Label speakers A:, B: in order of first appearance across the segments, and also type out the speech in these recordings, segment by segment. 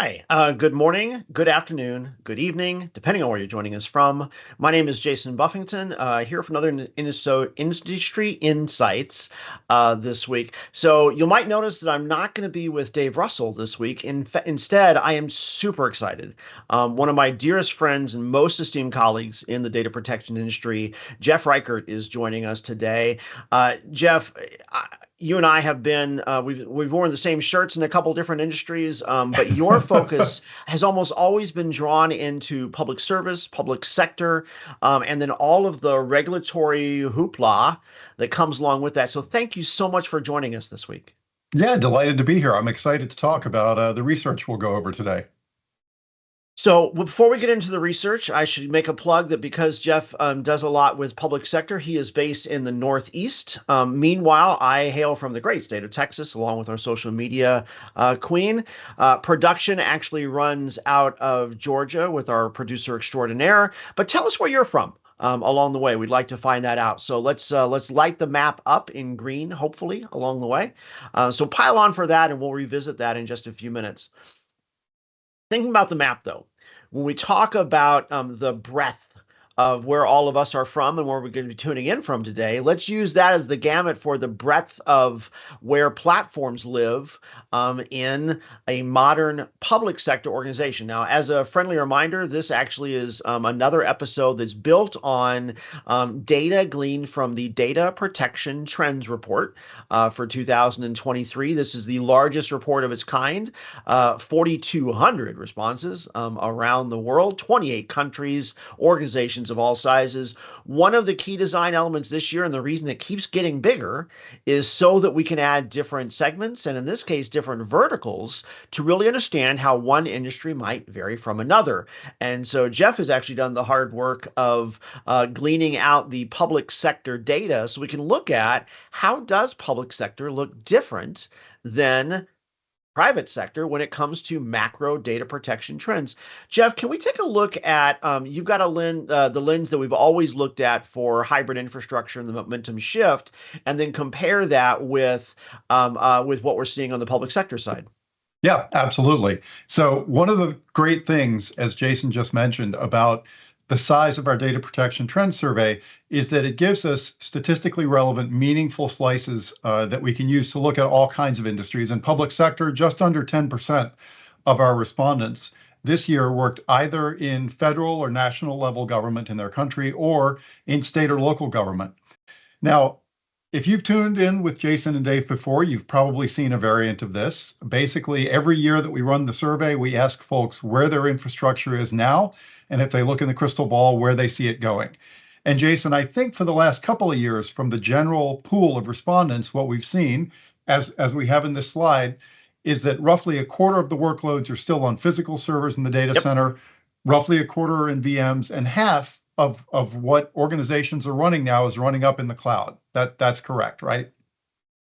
A: Uh, good morning, good afternoon, good evening, depending on where you're joining us from. My name is Jason Buffington, uh, here for another Industry Insights uh, this week. So you might notice that I'm not going to be with Dave Russell this week. In instead, I am super excited. Um, one of my dearest friends and most esteemed colleagues in the data protection industry, Jeff Reichert, is joining us today. Uh, Jeff, I, you and I have been uh, we've we've worn the same shirts in a couple different industries, um, but your focus has almost always been drawn into public service, public sector, um, and then all of the regulatory hoopla that comes along with that. So thank you so much for joining us this week.
B: Yeah, delighted to be here. I'm excited to talk about uh, the research we'll go over today.
A: So before we get into the research, I should make a plug that because Jeff um, does a lot with public sector, he is based in the Northeast. Um, meanwhile, I hail from the great state of Texas, along with our social media uh, queen. Uh, production actually runs out of Georgia with our producer extraordinaire. But tell us where you're from. Um, along the way, we'd like to find that out. So let's uh, let's light the map up in green, hopefully along the way. Uh, so pile on for that, and we'll revisit that in just a few minutes. Thinking about the map, though, when we talk about um, the breadth of where all of us are from and where we're going to be tuning in from today. Let's use that as the gamut for the breadth of where platforms live um, in a modern public sector organization. Now, as a friendly reminder, this actually is um, another episode that's built on um, data gleaned from the Data Protection Trends Report uh, for 2023. This is the largest report of its kind, uh, 4,200 responses um, around the world, 28 countries, organizations of all sizes. One of the key design elements this year, and the reason it keeps getting bigger, is so that we can add different segments, and in this case, different verticals, to really understand how one industry might vary from another. And so Jeff has actually done the hard work of uh, gleaning out the public sector data so we can look at how does public sector look different than private sector when it comes to macro data protection trends. Jeff, can we take a look at um, you've got a lens, uh, the lens that we've always looked at for hybrid infrastructure and the momentum shift, and then compare that with um, uh, with what we're seeing on the public sector side.
B: Yeah, absolutely. So one of the great things, as Jason just mentioned, about the size of our data protection trend survey is that it gives us statistically relevant, meaningful slices uh, that we can use to look at all kinds of industries. In public sector, just under 10% of our respondents this year worked either in federal or national level government in their country or in state or local government. Now, if you've tuned in with Jason and Dave before, you've probably seen a variant of this. Basically, every year that we run the survey, we ask folks where their infrastructure is now and if they look in the crystal ball, where they see it going. And Jason, I think for the last couple of years, from the general pool of respondents, what we've seen, as, as we have in this slide, is that roughly a quarter of the workloads are still on physical servers in the data yep. center, roughly a quarter are in VMs, and half of, of what organizations are running now is running up in the cloud. That that's correct, right?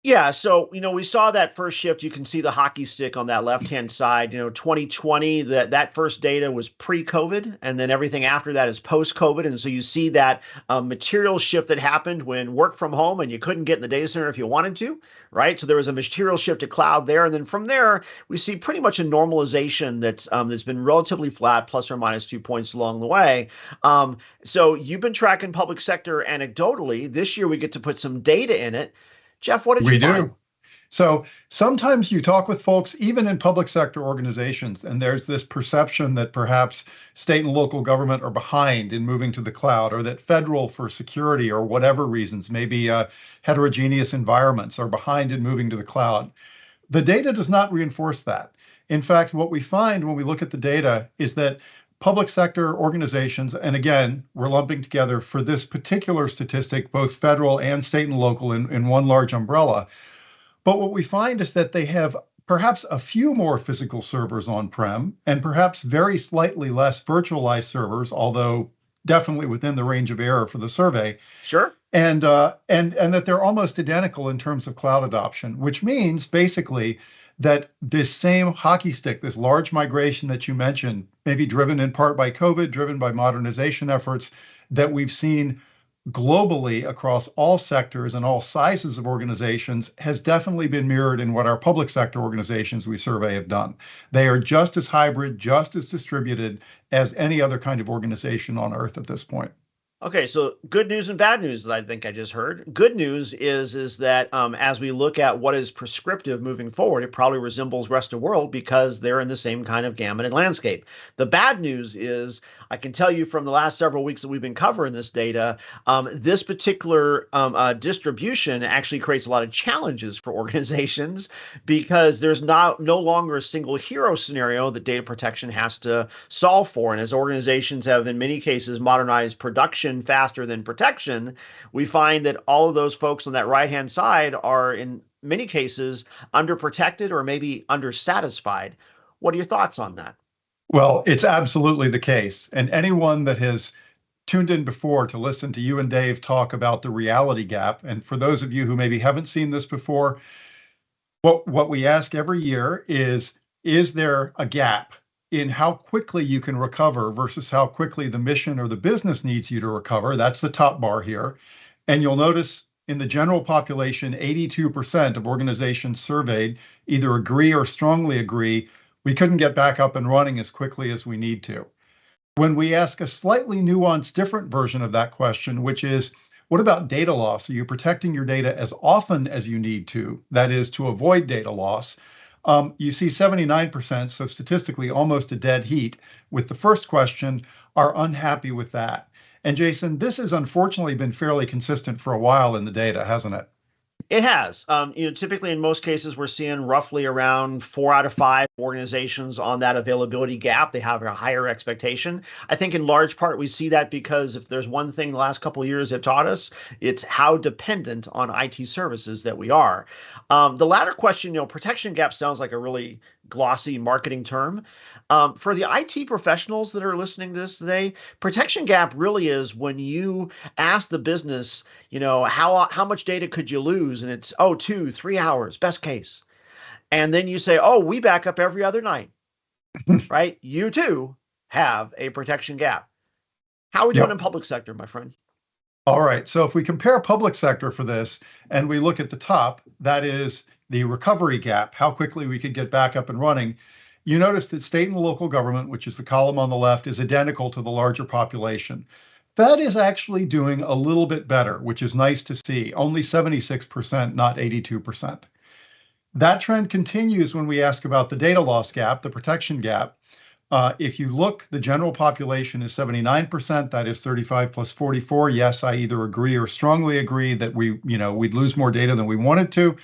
A: Yeah, so you know we saw that first shift. You can see the hockey stick on that left hand side. You know, 2020 that that first data was pre-COVID, and then everything after that is post-COVID. And so you see that um, material shift that happened when work from home and you couldn't get in the data center if you wanted to, right? So there was a material shift to cloud there, and then from there we see pretty much a normalization that's um, that's been relatively flat, plus or minus two points along the way. Um, so you've been tracking public sector anecdotally. This year we get to put some data in it. Jeff, what did
B: we
A: you find?
B: do? So sometimes you talk with folks, even in public sector organizations, and there's this perception that perhaps state and local government are behind in moving to the cloud, or that federal, for security or whatever reasons, maybe uh, heterogeneous environments, are behind in moving to the cloud. The data does not reinforce that. In fact, what we find when we look at the data is that public sector organizations, and again, we're lumping together for this particular statistic, both federal and state and local in, in one large umbrella. But what we find is that they have perhaps a few more physical servers on-prem and perhaps very slightly less virtualized servers, although definitely within the range of error for the survey.
A: Sure.
B: And uh, and and that they're almost identical in terms of cloud adoption, which means basically that this same hockey stick, this large migration that you mentioned, maybe driven in part by COVID, driven by modernization efforts, that we've seen globally across all sectors and all sizes of organizations has definitely been mirrored in what our public sector organizations we survey have done. They are just as hybrid, just as distributed as any other kind of organization on earth at this point.
A: Okay, so good news and bad news that I think I just heard. Good news is is that um, as we look at what is prescriptive moving forward, it probably resembles rest of world because they're in the same kind of gamut and landscape. The bad news is I can tell you from the last several weeks that we've been covering this data, um, this particular um, uh, distribution actually creates a lot of challenges for organizations because there's not no longer a single hero scenario that data protection has to solve for. And as organizations have in many cases modernized production faster than protection, we find that all of those folks on that right hand side are in many cases underprotected or maybe undersatisfied. What are your thoughts on that?
B: Well, it's absolutely the case. And anyone that has tuned in before to listen to you and Dave talk about the reality gap, and for those of you who maybe haven't seen this before, what, what we ask every year is Is there a gap in how quickly you can recover versus how quickly the mission or the business needs you to recover. That's the top bar here. And you'll notice in the general population, 82% of organizations surveyed either agree or strongly agree we couldn't get back up and running as quickly as we need to. When we ask a slightly nuanced, different version of that question, which is, what about data loss? Are you protecting your data as often as you need to? That is, to avoid data loss. Um, you see 79%, so statistically almost a dead heat, with the first question, are unhappy with that. And Jason, this has unfortunately been fairly consistent for a while in the data, hasn't it?
A: It has. Um, you know, typically in most cases, we're seeing roughly around four out of five organizations on that availability gap. They have a higher expectation. I think in large part we see that because if there's one thing the last couple years have taught us, it's how dependent on IT services that we are. Um, the latter question, you know, protection gap sounds like a really glossy marketing term. Um, for the IT professionals that are listening to this today, protection gap really is when you ask the business, you know, how how much data could you lose, and it's oh two three hours best case, and then you say, oh we back up every other night, right? You too have a protection gap. How are we yep. doing in public sector, my friend?
B: All right. So if we compare public sector for this and we look at the top, that is the recovery gap, how quickly we could get back up and running you notice that state and local government, which is the column on the left, is identical to the larger population. Fed is actually doing a little bit better, which is nice to see. Only 76%, not 82%. That trend continues when we ask about the data loss gap, the protection gap. Uh, if you look, the general population is 79%. That is 35 plus 44. Yes, I either agree or strongly agree that we, you know, we'd lose more data than we wanted to.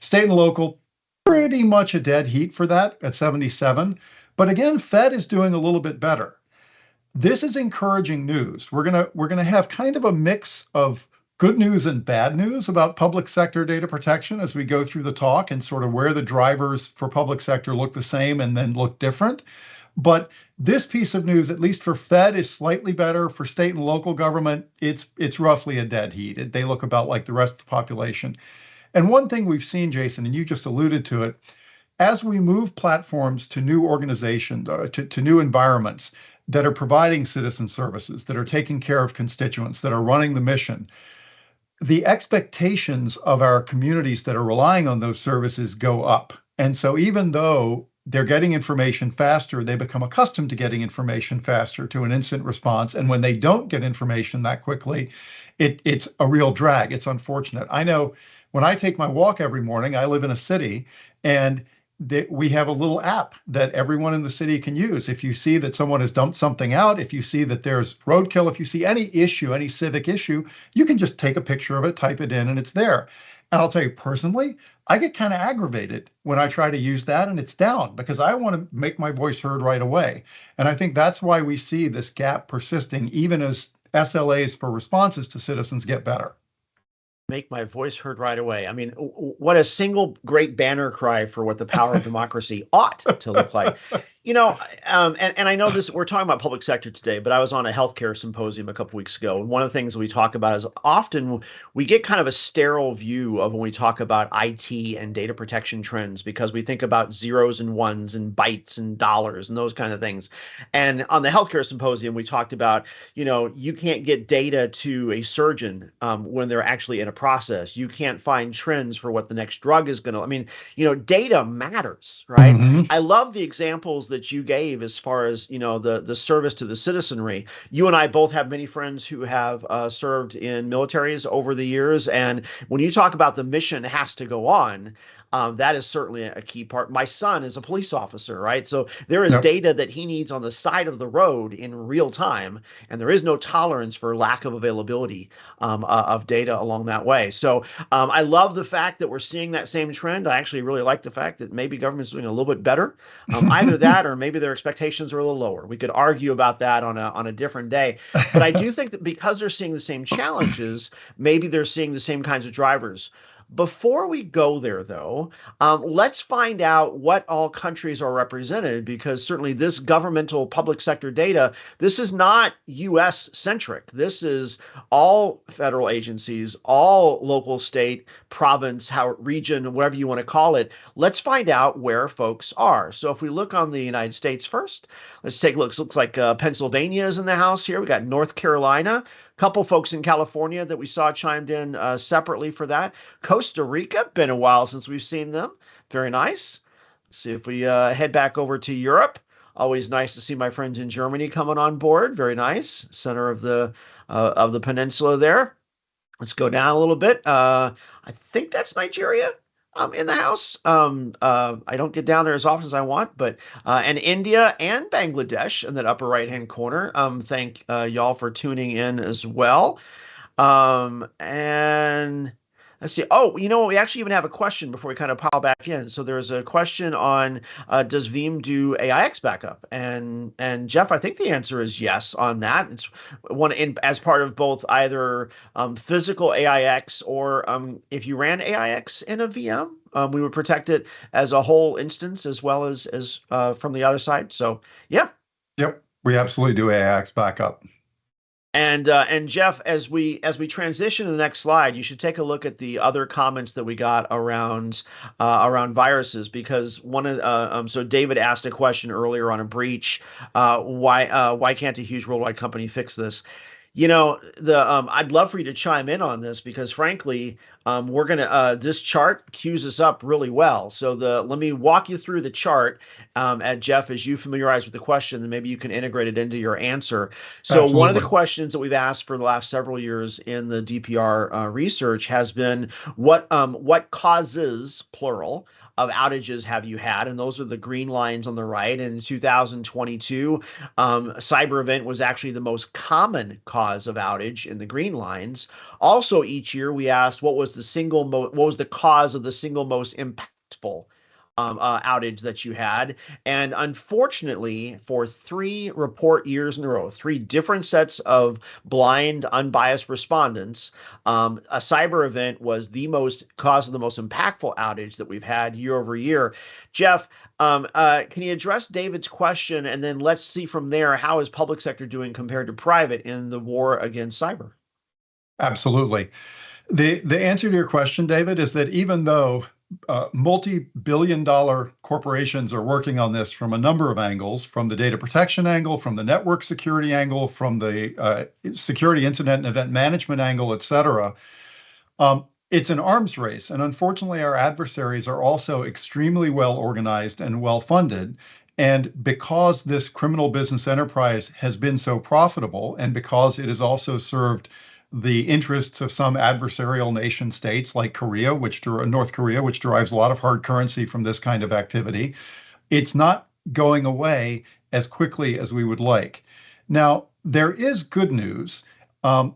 B: State and local, pretty much a dead heat for that at 77. But again, Fed is doing a little bit better. This is encouraging news. We're gonna we're gonna have kind of a mix of good news and bad news about public sector data protection as we go through the talk and sort of where the drivers for public sector look the same and then look different. But this piece of news, at least for Fed, is slightly better. For state and local government, it's it's roughly a dead heat. They look about like the rest of the population. And one thing we've seen, Jason, and you just alluded to it, as we move platforms to new organizations, uh, to, to new environments that are providing citizen services, that are taking care of constituents, that are running the mission, the expectations of our communities that are relying on those services go up. And so even though they're getting information faster, they become accustomed to getting information faster to an instant response. And when they don't get information that quickly, it, it's a real drag. It's unfortunate. I know when I take my walk every morning, I live in a city and we have a little app that everyone in the city can use. If you see that someone has dumped something out, if you see that there's roadkill, if you see any issue, any civic issue, you can just take a picture of it, type it in, and it's there. And I'll tell you personally, I get kind of aggravated when I try to use that and it's down because I want to make my voice heard right away. And I think that's why we see this gap persisting even as SLAs for responses to citizens get better
A: make my voice heard right away. I mean, what a single great banner cry for what the power of democracy ought to look like. You know, um, and, and I know this, we're talking about public sector today, but I was on a healthcare symposium a couple weeks ago. And one of the things we talk about is often we get kind of a sterile view of when we talk about IT and data protection trends because we think about zeros and ones and bytes and dollars and those kind of things. And on the healthcare symposium, we talked about, you know, you can't get data to a surgeon um, when they're actually in a process. You can't find trends for what the next drug is going to, I mean, you know, data matters, right? Mm-hmm. I love the examples that you gave as far as you know the the service to the citizenry. You and I both have many friends who have uh, served in militaries over the years, and when you talk about the mission has to go on, um, that is certainly a key part. My son is a police officer, right? So there is yep. data that he needs on the side of the road in real time, and there is no tolerance for lack of availability um, uh, of data along that way. So um, I love the fact that we're seeing that same trend. I actually really like the fact that maybe government's doing a little bit better. Um, either that, or maybe their expectations are a little lower. We could argue about that on a on a different day. But I do think that because they're seeing the same challenges, maybe they're seeing the same kinds of drivers. Before we go there, though, um, let's find out what all countries are represented because certainly this governmental public sector data, this is not US centric. This is all federal agencies, all local, state, province, how region, whatever you want to call it. Let's find out where folks are. So if we look on the United States first, let's take a look. It looks like uh, Pennsylvania is in the house here. We got North Carolina couple folks in California that we saw chimed in uh, separately for that. Costa Rica, been a while since we've seen them. Very nice. Let's see if we uh, head back over to Europe. Always nice to see my friends in Germany coming on board. Very nice, center of the uh, of the peninsula there. Let's go down a little bit. Uh, I think that's Nigeria um, in the house. Um, uh, I don't get down there as often as I want, but uh, and India and Bangladesh in that upper right hand corner. Um, thank uh, y'all for tuning in as well. Um, and Let's see. Oh, you know, what? we actually even have a question before we kind of pile back in. So there's a question on uh, does Veeam do AIX backup? And and Jeff, I think the answer is yes on that. It's one in as part of both either um, physical AIX or um, if you ran AIX in a VM, um, we would protect it as a whole instance as well as as uh, from the other side. So yeah.
B: Yep, we absolutely do AIX backup.
A: And uh, and Jeff, as we as we transition to the next slide, you should take a look at the other comments that we got around uh, around viruses because one of uh, um, so David asked a question earlier on a breach. Uh, why uh, why can't a huge worldwide company fix this? You know, the um, I'd love for you to chime in on this because, frankly, um, we're gonna uh, this chart cues us up really well. So the let me walk you through the chart, um, at Jeff, as you familiarize with the question, and maybe you can integrate it into your answer. So Absolutely. one of the questions that we've asked for the last several years in the DPR uh, research has been what um, what causes plural of outages have you had? And those are the green lines on the right. And in 2022, um, cyber event was actually the most common cause of outage in the green lines. Also, each year we asked what was the single mo- what was the cause of the single most impactful um, uh, outage that you had. And unfortunately, for three report years in a row, three different sets of blind, unbiased respondents, um, a cyber event was the most cause of the most impactful outage that we've had year over year. Jeff, um, uh, can you address David's question, and then let's see from there how is public sector doing compared to private in the war against cyber?
B: Absolutely. The the answer to your question, David, is that even though uh, multi-billion dollar corporations are working on this from a number of angles from the data protection angle from the network security angle from the uh, security incident and event management angle et cetera. Um, it's an arms race and unfortunately our adversaries are also extremely well organized and well funded. And because this criminal business enterprise has been so profitable and because it has also served the interests of some adversarial nation states like Korea, which North Korea, which derives a lot of hard currency from this kind of activity. It's not going away as quickly as we would like. Now, there is good news. Um,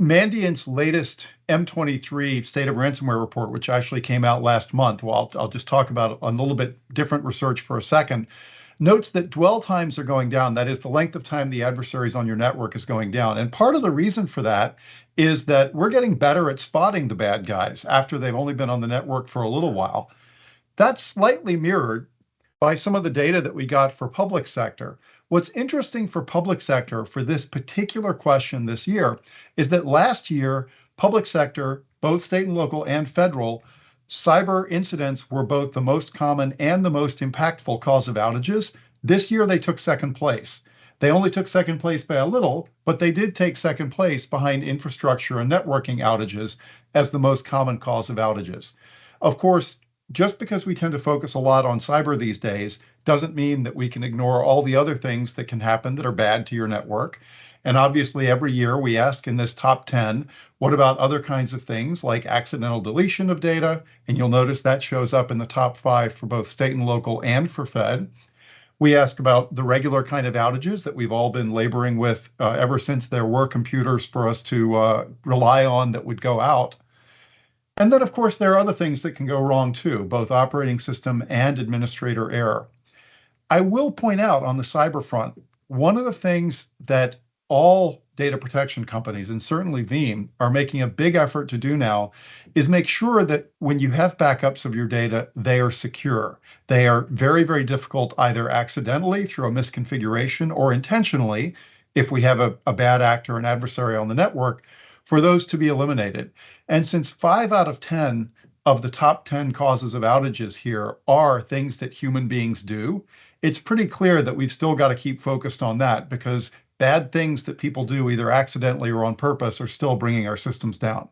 B: Mandiant's latest M23 state of ransomware report, which actually came out last month, well, I'll, I'll just talk about a little bit different research for a second, notes that dwell times are going down. That is, the length of time the adversaries on your network is going down. And part of the reason for that is that we're getting better at spotting the bad guys after they've only been on the network for a little while. That's slightly mirrored by some of the data that we got for public sector. What's interesting for public sector for this particular question this year is that last year, public sector, both state and local and federal, cyber incidents were both the most common and the most impactful cause of outages. This year, they took second place. They only took second place by a little, but they did take second place behind infrastructure and networking outages as the most common cause of outages. Of course, just because we tend to focus a lot on cyber these days doesn't mean that we can ignore all the other things that can happen that are bad to your network. And obviously, every year we ask in this top 10, what about other kinds of things like accidental deletion of data? And you'll notice that shows up in the top five for both state and local and for Fed. We ask about the regular kind of outages that we've all been laboring with uh, ever since there were computers for us to uh, rely on that would go out. And then, of course, there are other things that can go wrong too, both operating system and administrator error. I will point out on the cyber front, one of the things that all data protection companies and certainly Veeam are making a big effort to do now is make sure that when you have backups of your data, they are secure. They are very, very difficult either accidentally through a misconfiguration or intentionally if we have a, a bad actor, an adversary on the network, for those to be eliminated. And since five out of 10 of the top 10 causes of outages here are things that human beings do, it's pretty clear that we've still got to keep focused on that because bad things that people do either accidentally or on purpose are still bringing our systems down.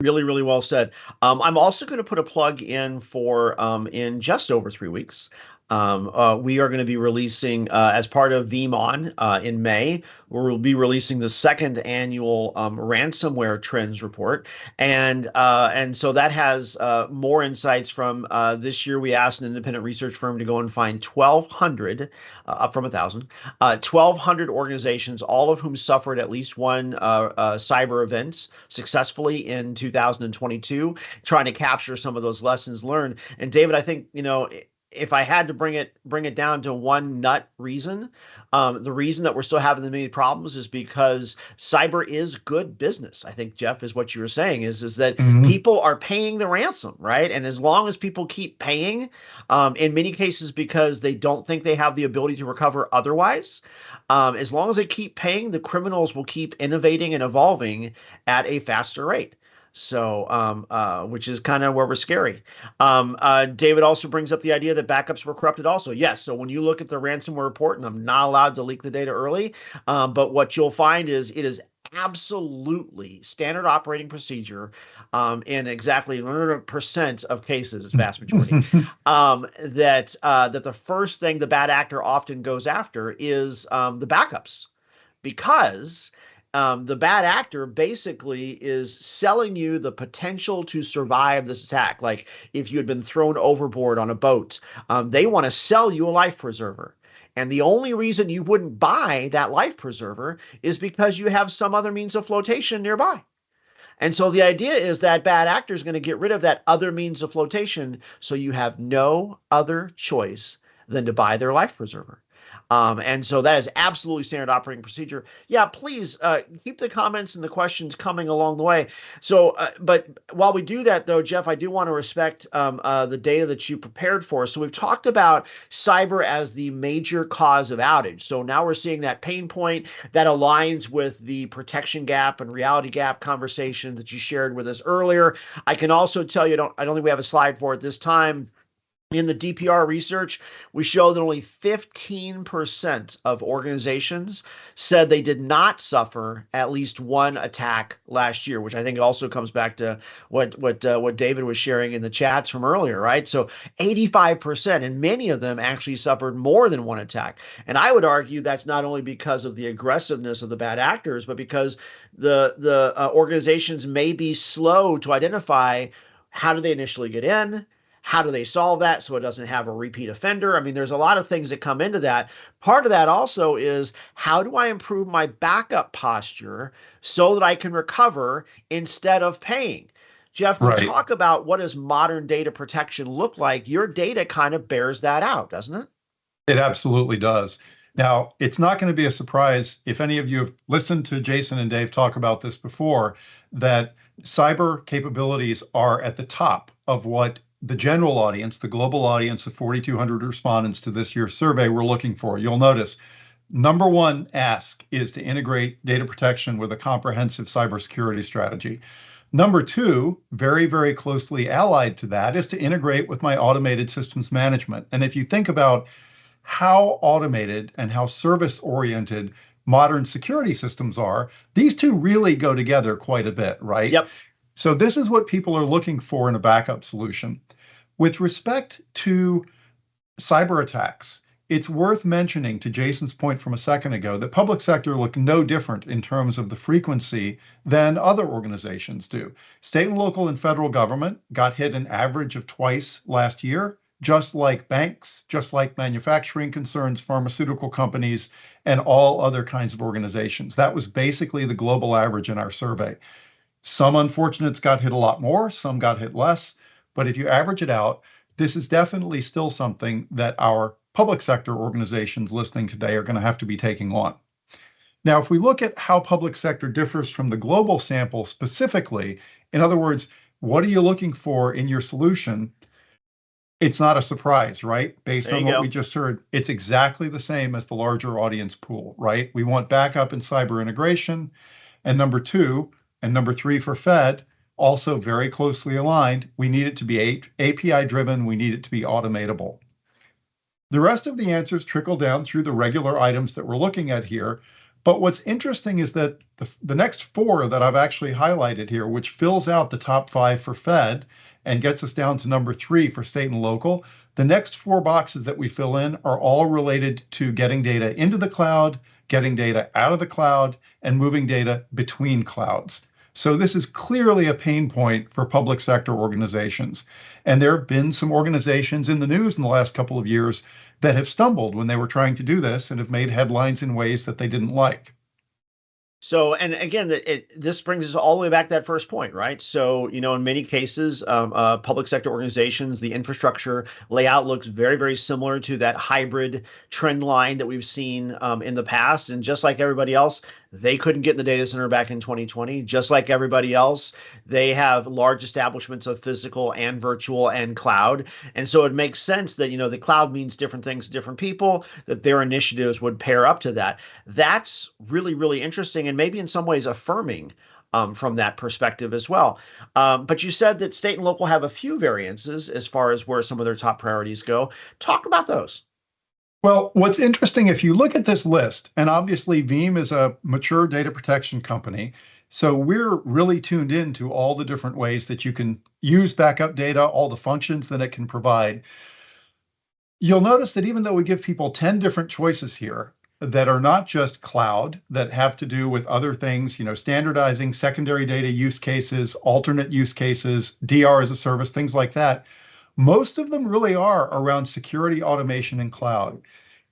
A: Really, really well said. Um, I'm also going to put a plug in for um, in just over three weeks. Um, uh, we are going to be releasing, uh, as part of VeeamON uh, in May, we'll be releasing the second annual um, ransomware trends report, and uh, and so that has uh, more insights from uh, this year. We asked an independent research firm to go and find 1,200, up from a thousand, 1,200 organizations, all of whom suffered at least one cyber event successfully in 2022, trying to capture some of those lessons learned. And David, I think you know if I had to bring it bring it down to one nut reason, um, the reason that we're still having the many problems is because cyber is good business. I think Jeff is what you were saying is is that mm-hmm. people are paying the ransom, right? And as long as people keep paying, um, in many cases because they don't think they have the ability to recover otherwise, um, as long as they keep paying, the criminals will keep innovating and evolving at a faster rate. So, um, uh, which is kind of where we're scary. Um, uh, David also brings up the idea that backups were corrupted. Also, yes. So when you look at the ransomware report, and I'm not allowed to leak the data early, um, but what you'll find is it is absolutely standard operating procedure um, in exactly 100% of cases, vast majority, um, that uh, that the first thing the bad actor often goes after is um, the backups because um, the bad actor basically is selling you the potential to survive this attack. Like if you had been thrown overboard on a boat, um, they want to sell you a life preserver. And the only reason you wouldn't buy that life preserver is because you have some other means of flotation nearby. And so the idea is that bad actor is going to get rid of that other means of flotation so you have no other choice than to buy their life preserver. Um, and so that is absolutely standard operating procedure. Yeah, please uh, keep the comments and the questions coming along the way. So, uh, but while we do that, though, Jeff, I do want to respect um, uh, the data that you prepared for. So we've talked about cyber as the major cause of outage. So now we're seeing that pain point that aligns with the protection gap and reality gap conversation that you shared with us earlier. I can also tell you, don't, I don't think we have a slide for it this time in the DPR research, we show that only 15% of organizations said they did not suffer at least one attack last year, which I think also comes back to what what uh, what David was sharing in the chats from earlier, right? So 85%, and many of them actually suffered more than one attack. And I would argue that's not only because of the aggressiveness of the bad actors, but because the the uh, organizations may be slow to identify how do they initially get in how do they solve that so it doesn't have a repeat offender? I mean, there's a lot of things that come into that. Part of that also is how do I improve my backup posture so that I can recover instead of paying? Jeff, we talk about what does modern data protection look like. Your data kind of bears that out, doesn't it?
B: It absolutely does. Now, it's not going to be a surprise if any of you have listened to Jason and Dave talk about this before that cyber capabilities are at the top of what the general audience, the global audience of 4,200 respondents to this year's survey we're looking for. You'll notice number one ask is to integrate data protection with a comprehensive cybersecurity strategy. Number two, very, very closely allied to that, is to integrate with my automated systems management. And if you think about how automated and how service oriented modern security systems are, these two really go together quite a bit, right?
A: Yep.
B: So this is what people are looking for in a backup solution. With respect to cyber attacks, it's worth mentioning to Jason's point from a second ago that public sector look no different in terms of the frequency than other organizations do. State and local and federal government got hit an average of twice last year, just like banks, just like manufacturing concerns, pharmaceutical companies, and all other kinds of organizations. That was basically the global average in our survey. Some unfortunates got hit a lot more, some got hit less. But if you average it out, this is definitely still something that our public sector organizations listening today are going to have to be taking on. Now, if we look at how public sector differs from the global sample specifically, in other words, what are you looking for in your solution? It's not a surprise, right? Based on what go. we just heard, it's exactly the same as the larger audience pool, right? We want backup and cyber integration. And number two, and number three for Fed, also very closely aligned. We need it to be API driven. We need it to be automatable. The rest of the answers trickle down through the regular items that we're looking at here. But what's interesting is that the, the next four that I've actually highlighted here, which fills out the top five for Fed and gets us down to number three for state and local, the next four boxes that we fill in are all related to getting data into the cloud, getting data out of the cloud, and moving data between clouds. So this is clearly a pain point for public sector organizations. And there have been some organizations in the news in the last couple of years that have stumbled when they were trying to do this and have made headlines in ways that they didn't like.
A: So, and again, it, this brings us all the way back to that first point, right? So, you know, in many cases, um, uh, public sector organizations, the infrastructure layout looks very, very similar to that hybrid trend line that we've seen um, in the past. And just like everybody else, they couldn't get in the data center back in 2020. Just like everybody else, they have large establishments of physical and virtual and cloud. And so it makes sense that, you know, the cloud means different things to different people, that their initiatives would pair up to that. That's really, really interesting and maybe in some ways affirming um, from that perspective as well. Um, but you said that state and local have a few variances as far as where some of their top priorities go. Talk about those.
B: Well, what's interesting, if you look at this list, and obviously Veeam is a mature data protection company, so we're really tuned in to all the different ways that you can use backup data, all the functions that it can provide. You'll notice that even though we give people 10 different choices here that are not just cloud, that have to do with other things, you know, standardizing secondary data use cases, alternate use cases, DR as a service, things like that, most of them really are around security, automation, and cloud.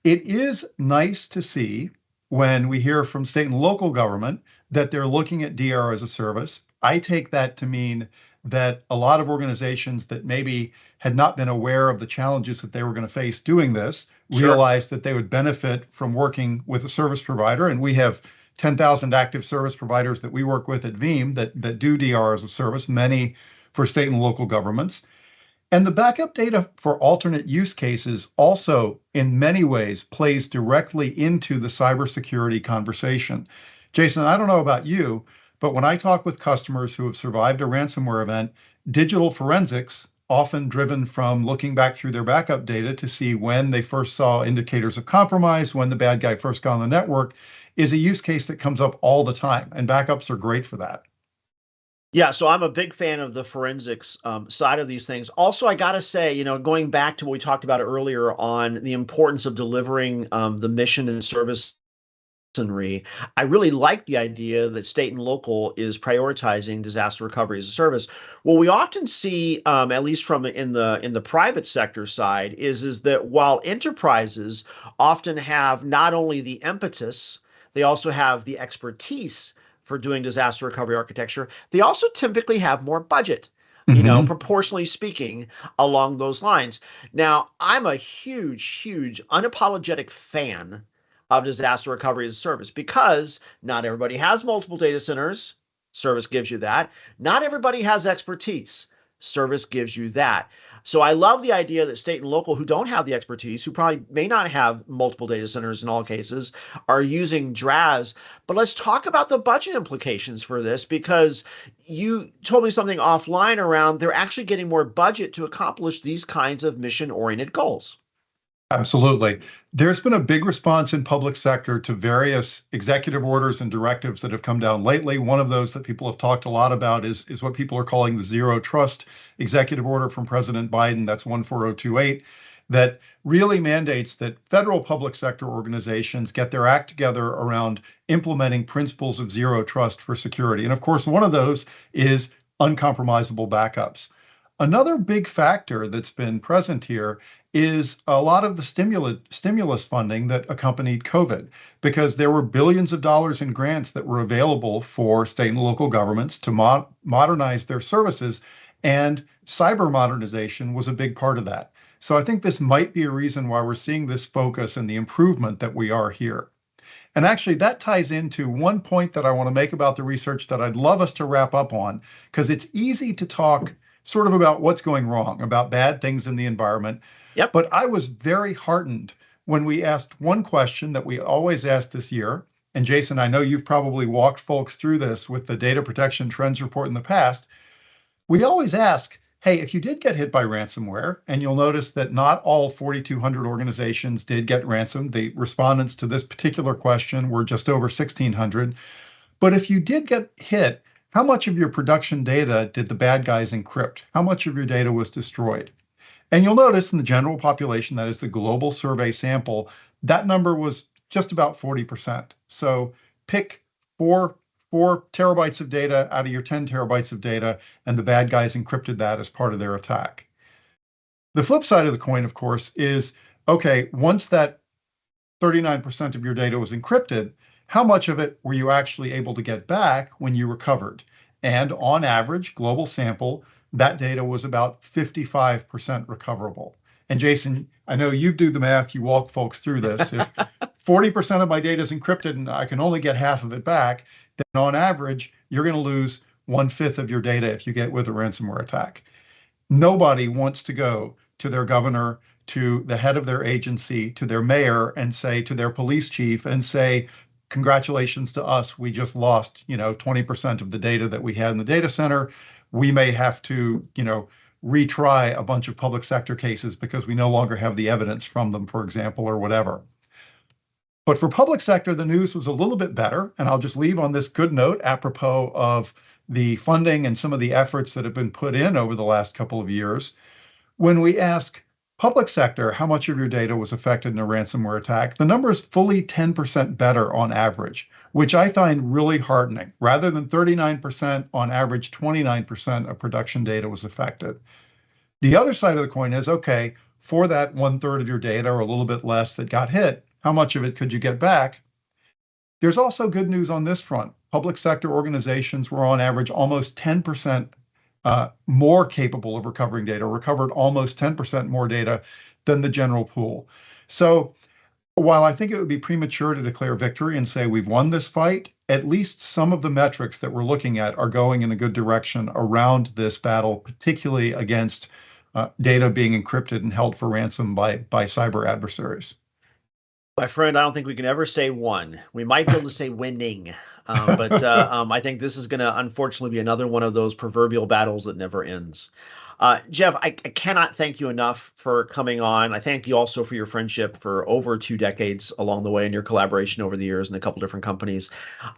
B: It is nice to see when we hear from state and local government that they're looking at DR as a service. I take that to mean that a lot of organizations that maybe had not been aware of the challenges that they were going to face doing this sure. realized that they would benefit from working with a service provider. And we have 10,000 active service providers that we work with at Veeam that, that do DR as a service, many for state and local governments. And the backup data for alternate use cases also, in many ways, plays directly into the cybersecurity conversation. Jason, I don't know about you, but when I talk with customers who have survived a ransomware event, digital forensics, often driven from looking back through their backup data to see when they first saw indicators of compromise, when the bad guy first got on the network, is a use case that comes up all the time. And backups are great for that.
A: Yeah, so I'm a big fan of the forensics um, side of these things. Also, I got to say, you know, going back to what we talked about earlier on the importance of delivering um, the mission and service. I really like the idea that state and local is prioritizing disaster recovery as a service. What we often see, um, at least from in the in the private sector side, is is that while enterprises often have not only the impetus, they also have the expertise for doing disaster recovery architecture, they also typically have more budget you mm-hmm. know, proportionally speaking, along those lines. Now, I'm a huge, huge, unapologetic fan of disaster recovery as a service because not everybody has multiple data centers. Service gives you that. Not everybody has expertise. Service gives you that. So I love the idea that state and local who don't have the expertise, who probably may not have multiple data centers in all cases, are using DRaaS. But let's talk about the budget implications for this because you told me something offline around they're actually getting more budget to accomplish these kinds of mission oriented goals.
B: Absolutely. There's been a big response in public sector to various executive orders and directives that have come down lately. One of those that people have talked a lot about is, is what people are calling the zero trust executive order from President Biden. That's 14028 that really mandates that federal public sector organizations get their act together around implementing principles of zero trust for security. And of course, one of those is uncompromisable backups. Another big factor that's been present here is a lot of the stimulus stimulus funding that accompanied COVID, because there were billions of dollars in grants that were available for state and local governments to mo- modernize their services, and cyber modernization was a big part of that. So I think this might be a reason why we're seeing this focus and the improvement that we are here. And actually, that ties into one point that I want to make about the research that I'd love us to wrap up on, because it's easy to talk sort of about what's going wrong, about bad things in the environment.
A: Yep.
B: But I was very heartened when we asked one question that we always ask this year. And Jason, I know you've probably walked folks through this with the data protection trends report in the past. We always ask, hey, if you did get hit by ransomware, and you'll notice that not all 4,200 organizations did get ransomed, the respondents to this particular question were just over 1,600. But if you did get hit, how much of your production data did the bad guys encrypt? How much of your data was destroyed? And you'll notice in the general population, that is the global survey sample, that number was just about 40%. So pick four, four terabytes of data out of your 10 terabytes of data, and the bad guys encrypted that as part of their attack. The flip side of the coin, of course, is okay, once that 39% of your data was encrypted, how much of it were you actually able to get back when you recovered? And on average, global sample, that data was about 55% recoverable. And Jason, I know you do the math, you walk folks through this. If 40% of my data is encrypted and I can only get half of it back, then on average, you're going to lose one fifth of your data if you get with a ransomware attack. Nobody wants to go to their governor, to the head of their agency, to their mayor, and say to their police chief, and say, congratulations to us, we just lost, you know, 20% of the data that we had in the data center we may have to, you know, retry a bunch of public sector cases because we no longer have the evidence from them, for example, or whatever. But for public sector, the news was a little bit better. And I'll just leave on this good note apropos of the funding and some of the efforts that have been put in over the last couple of years. When we ask public sector how much of your data was affected in a ransomware attack, the number is fully 10% better on average which I find really heartening. Rather than 39%, on average, 29% of production data was affected. The other side of the coin is okay, for that one third of your data or a little bit less that got hit, how much of it could you get back? There's also good news on this front. Public sector organizations were on average almost 10% uh, more capable of recovering data, recovered almost 10% more data than the general pool. So while I think it would be premature to declare victory and say we've won this fight, at least some of the metrics that we're looking at are going in a good direction around this battle, particularly against uh, data being encrypted and held for ransom by, by cyber adversaries.
A: My friend, I don't think we can ever say won. We might be able to say winning, um, but uh, um, I think this is going to unfortunately be another one of those proverbial battles that never ends. Uh, Jeff, I, I, cannot thank you enough for coming on. I thank you also for your friendship for over two decades along the way and your collaboration over the years in a couple different companies.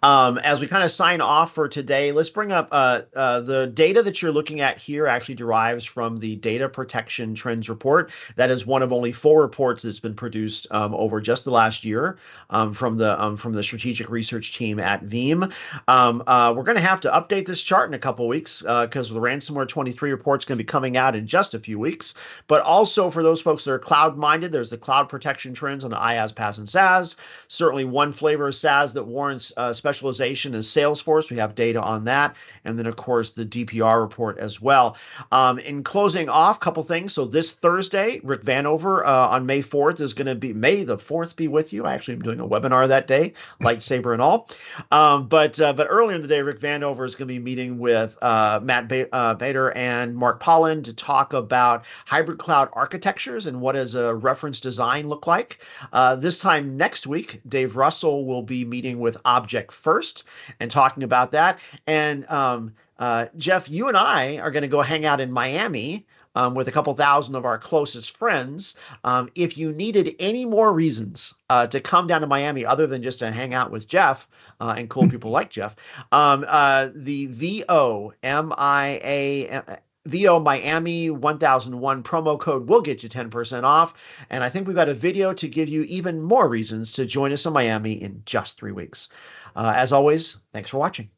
A: Um, as we kind of sign off for today, let's bring up uh, uh, the data that you're looking at here actually derives from the Data Protection Trends Report. That is one of only four reports that's been produced um, over just the last year um, from the um, from the strategic research team at Veeam. Um, uh, we're going to have to update this chart in a couple weeks because uh, the ransomware 23 report is going to be coming out in just a few weeks. But also for those folks that are cloud minded, there's the cloud protection trends on the IaaS, PaaS, and SaaS. Certainly, one flavor of SaaS that warrants uh, specialization is Salesforce. We have data on that. And then, of course, the DPR report as well. Um, in closing off, a couple things. So this Thursday, Rick Vanover uh, on May 4th is going to be May the 4th be with you. I actually am doing a webinar that day, lightsaber and all. Um, but uh, but earlier in the day, Rick Vanover is going to be meeting with uh, Matt ba- uh, Bader and Mark Pollan to talk about hybrid cloud architectures and what does a reference design look like. Uh, this time next week, Dave Russell will be meeting with Object First and talking about that. And um, uh, Jeff, you and I are going to go hang out in Miami um, with a couple thousand of our closest friends. Um, if you needed any more reasons uh, to come down to Miami other than just to hang out with Jeff uh, and cool people like Jeff, um, uh, the VO MIA. VO Miami 1001 promo code will get you 10% off. And I think we've got a video to give you even more reasons to join us in Miami in just three weeks. Uh, as always, thanks for watching.